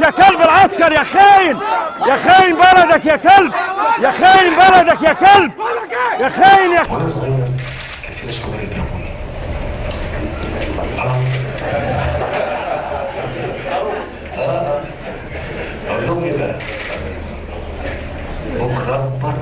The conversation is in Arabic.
يا كلب العسكر يا خاين؟ يا خاين بلدك يا كلب! يا خاين بلدك يا كلب! يا خاين يا وأنا أقول لهم إيه بقى؟ بكره اكبر